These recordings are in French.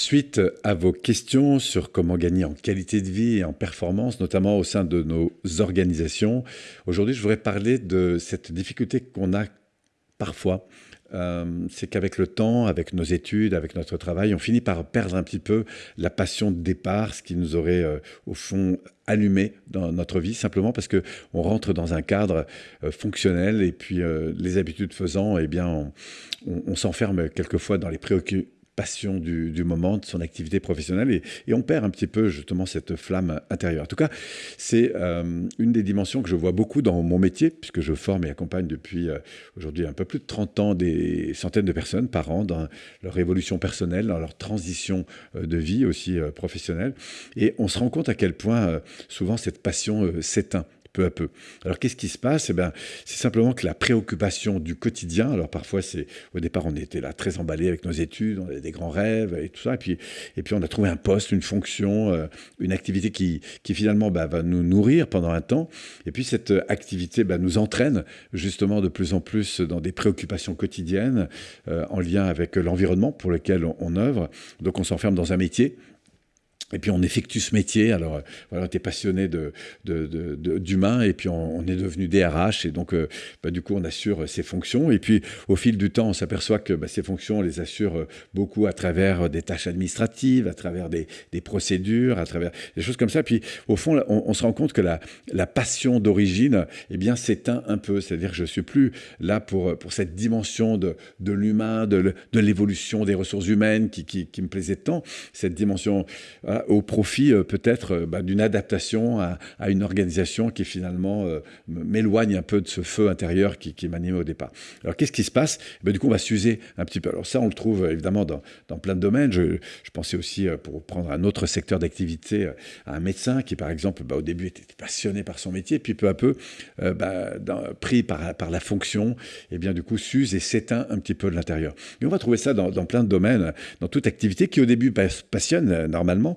Suite à vos questions sur comment gagner en qualité de vie et en performance, notamment au sein de nos organisations, aujourd'hui je voudrais parler de cette difficulté qu'on a parfois. Euh, c'est qu'avec le temps, avec nos études, avec notre travail, on finit par perdre un petit peu la passion de départ, ce qui nous aurait euh, au fond allumé dans notre vie, simplement parce que on rentre dans un cadre euh, fonctionnel et puis les habitudes faisant, eh bien, on, on s'enferme quelquefois dans les préoccupations passion du, moment, de son activité professionnelle, et, on perd un petit peu justement cette flamme intérieure. En tout cas, c'est euh, une des dimensions que je vois beaucoup dans mon métier, puisque je forme et accompagne depuis euh, aujourd'hui un peu plus de 30 ans des centaines de personnes par an dans leur évolution personnelle, dans leur transition euh, de vie aussi professionnelle. Et on se rend compte à quel point souvent cette passion s'éteint peu à peu. Alors qu'est-ce qui se passe? Eh ben, C'est simplement que la préoccupation du quotidien, alors parfois c'est au départ on était là très emballé avec nos études, on avait des grands rêves et tout ça, et puis, et puis on a trouvé un poste, une fonction, euh, une activité qui, qui finalement bah, va nous nourrir pendant un temps, et puis cette activité bah, nous entraîne justement de plus en plus dans des préoccupations quotidiennes euh, en lien avec l'environnement pour lequel on, on œuvre, donc on s'enferme dans un métier et puis on effectue ce métier. Alors euh, voilà, on était passionné de, d'humain et puis on, est devenu DRH et donc euh, bah, du coup on assure ces fonctions. Et puis au fil du temps, on s'aperçoit que bah, ces fonctions, on les assure euh, beaucoup à travers des tâches administratives, à travers des, procédures, à travers des choses comme ça. Puis au fond, on, se rend compte que la, passion d'origine, eh bien, s'éteint un peu. C'est-à-dire que je suis plus là pour, cette dimension de, l'humain, de, l'évolution des ressources humaines qui, me plaisait tant. Cette dimension au profit euh, peut-être euh, bah, d'une adaptation à, une organisation qui finalement euh, m'éloigne un peu de ce feu intérieur qui, qui m'animait au départ. Alors qu'est-ce qui se passe? Eh ben, Du coup, on va s'user un petit peu. Alors ça, on le trouve évidemment dans, plein de domaines. Je, pensais aussi, pour prendre un autre secteur d'activité, à un médecin qui, par exemple, bah, au début était passionné par son métier, puis peu à peu, bah, pris par, la fonction, et eh bien du coup s'use et s'éteint un petit peu de l'intérieur. Et on va trouver ça dans, plein de domaines, dans toute activité qui au début passionne normalement,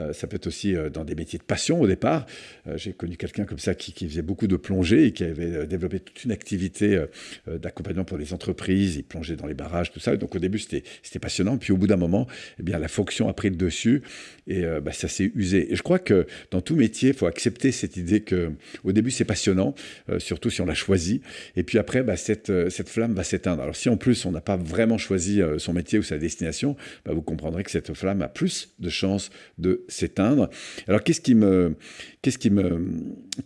euh, ça peut être aussi euh, dans des métiers de passion au départ. Euh, j'ai connu quelqu'un comme ça qui, faisait beaucoup de plongée et qui avait développé toute une activité d'accompagnement pour les entreprises. Il plongeait dans les barrages, tout ça. Donc au début, c'était passionnant. Puis au bout d'un moment, eh bien, la fonction a pris le dessus et bah, ça s'est usé. Et je crois que dans tout métier, il faut accepter cette idée que au début, c'est passionnant, surtout si on l'a choisi. Et puis après, bah, cette, flamme va s'éteindre. Alors si en plus, on n'a pas vraiment choisi son métier ou sa destination, bah, vous comprendrez que cette flamme a plus de chances de s'éteindre. Alors qu'est-ce qui me, qu'est-ce qui me,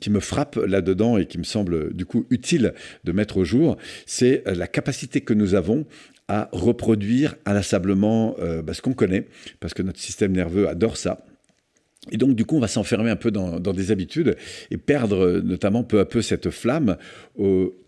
qui me frappe là-dedans et qui me semble du coup utile de mettre au jour, c'est la capacité que nous avons à reproduire inlassablement euh, bah, ce qu'on connaît, parce que notre système nerveux adore ça. Et donc, du coup, on va s'enfermer un peu dans, des habitudes et perdre notamment peu à peu cette flamme,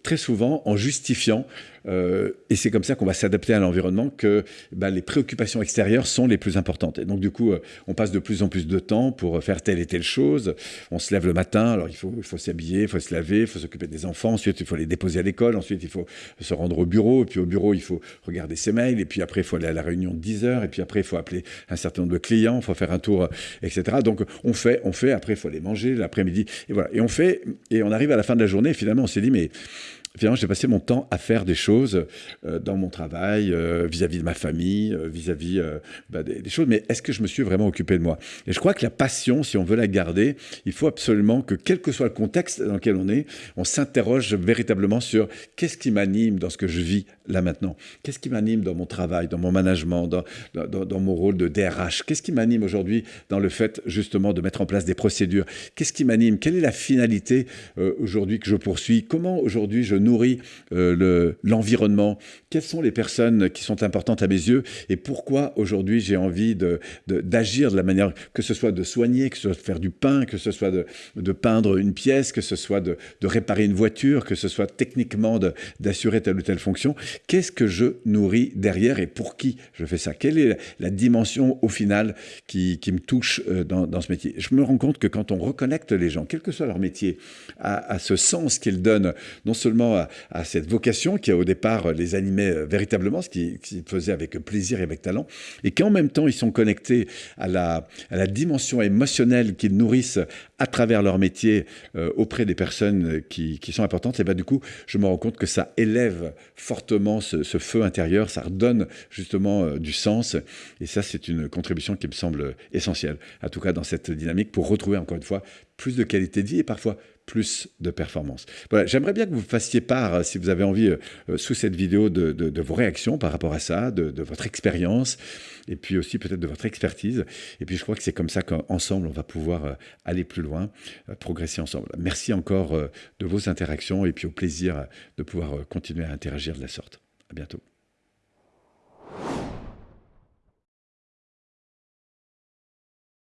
très souvent en justifiant euh, et c'est comme ça qu'on va s'adapter à l'environnement que bah, les préoccupations extérieures sont les plus importantes. Et donc du coup, euh, on passe de plus en plus de temps pour faire telle et telle chose. On se lève le matin, alors il faut, il faut s'habiller, il faut se laver, il faut s'occuper des enfants. Ensuite, il faut les déposer à l'école. Ensuite, il faut se rendre au bureau. Et puis au bureau, il faut regarder ses mails. Et puis après, il faut aller à la réunion de 10 heures. Et puis après, il faut appeler un certain nombre de clients. Il faut faire un tour, etc. Donc on fait, on fait. Après, il faut aller manger l'après-midi. Et voilà. Et on fait. Et on arrive à la fin de la journée. Finalement, on s'est dit, mais finalement, j'ai passé mon temps à faire des choses euh, dans mon travail, euh, vis-à-vis de ma famille, euh, vis-à-vis bah, des, choses, mais est-ce que je me suis vraiment occupé de moi? Et je crois que la passion, si on veut la garder, il faut absolument que, quel que soit le contexte dans lequel on est, on s'interroge véritablement sur qu'est-ce qui m'anime dans ce que je vis là maintenant. Qu'est-ce qui m'anime dans mon travail, dans mon management, dans, dans, dans mon rôle de DRH Qu'est-ce qui m'anime aujourd'hui dans le fait justement de mettre en place des procédures? Qu'est-ce qui m'anime? Quelle est la finalité aujourd'hui que je poursuis? Comment aujourd'hui je nourrit euh, l'environnement. Quelles sont les personnes qui sont importantes à mes yeux Et pourquoi aujourd'hui j'ai envie d'agir de, de, la manière, que ce soit de soigner, que ce soit de faire du pain, que ce soit de, de peindre une pièce, que ce soit de, réparer une voiture, que ce soit techniquement d'assurer telle ou telle fonction. Qu'est-ce que je nourris derrière et pour qui je fais ça? Quelle est la, dimension au final qui, qui me touche euh, dans, dans, ce métier? Je me rends compte que quand on reconnecte les gens, quel que soit leur métier, à ce sens qu'ils donnent non seulement à, cette vocation qui au départ les animait véritablement, ce qu'ils faisaient avec plaisir et avec talent, et qu'en même temps ils sont connectés à la dimension émotionnelle qu'ils nourrissent à travers leur métier auprès des personnes qui, qui sont importantes, et bien du coup je me rends compte que ça élève fortement ce, feu intérieur, ça redonne justement du sens, et ça c'est une contribution qui me semble essentielle, en tout cas dans cette dynamique, pour retrouver encore une fois plus de qualité de vie et parfois plus de performance. Voilà, j'aimerais bien que vous fassiez part, euh, si vous avez envie, euh, euh, sous cette vidéo, de, vos réactions par rapport à ça, de, votre expérience, et puis aussi peut-être de votre expertise. Et puis je crois que c'est comme ça qu'ensemble, on va pouvoir aller plus loin, progresser ensemble. Merci encore de vos interactions, et puis au plaisir de pouvoir continuer à interagir de la sorte. À bientôt.